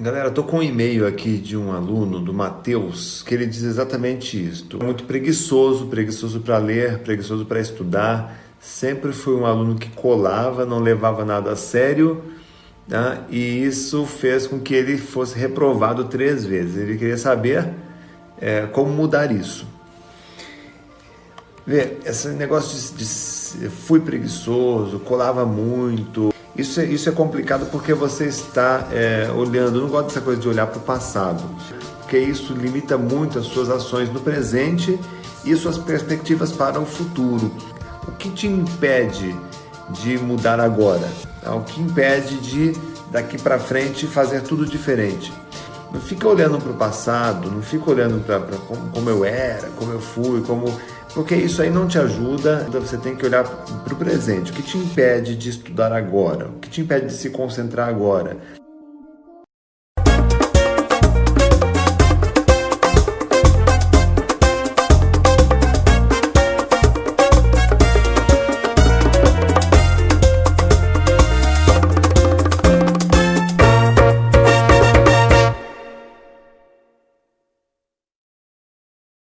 Galera, estou com um e-mail aqui de um aluno, do Matheus, que ele diz exatamente isto. Muito preguiçoso, preguiçoso para ler, preguiçoso para estudar. Sempre foi um aluno que colava, não levava nada a sério, né? e isso fez com que ele fosse reprovado três vezes. Ele queria saber é, como mudar isso. Vê, esse negócio de, de fui preguiçoso, colava muito, isso é, isso é complicado porque você está é, olhando, eu não gosto dessa coisa de olhar para o passado, porque isso limita muito as suas ações no presente e suas perspectivas para o futuro. O que te impede de mudar agora? O que impede de daqui para frente fazer tudo diferente? Não fica olhando para o passado, não fica olhando para como, como eu era, como eu fui, como porque isso aí não te ajuda, então você tem que olhar para o presente. O que te impede de estudar agora? O que te impede de se concentrar agora?